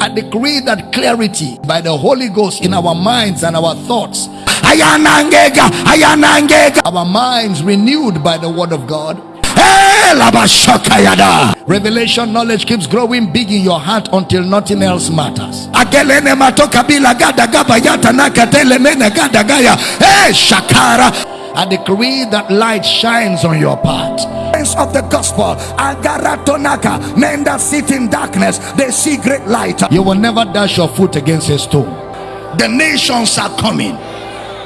i decree that clarity by the holy ghost in our minds and our thoughts our minds renewed by the word of god Eh. Revelation knowledge keeps growing big in your heart until nothing else matters. Eh, shakara. I decree that light shines on your path. Of the gospel, agaratonaka, men that sit in darkness, they see great light. You will never dash your foot against a stone. The nations are coming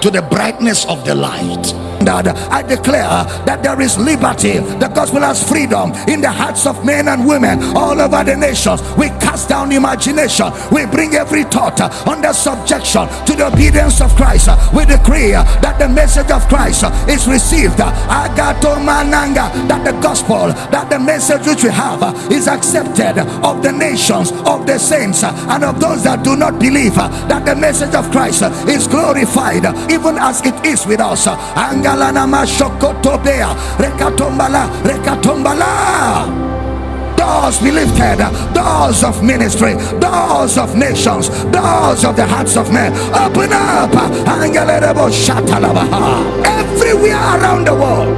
to the brightness of the light. I declare that there is liberty. The gospel has freedom in the hearts of men and women all over the nations. We cast down imagination. We bring every thought under subjection to the obedience of Christ. We decree that the message of Christ is received. Agato mananga that the gospel, that the message which we have is accepted of the nations, of the saints, and of those that do not believe. That the message of Christ is glorified even as it is with us. Angalana mashokotobea. Rekatombala rekatombala. Doors be lifted. Doors of ministry. Doors of nations. Doors of the hearts of men. Open up. Everywhere around the world.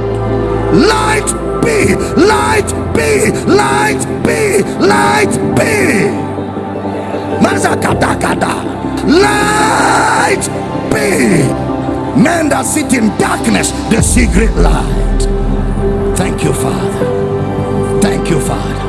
Light be light be light be light be. Mazakatakata light men that sit in darkness they see great light. Thank you father. Thank you father.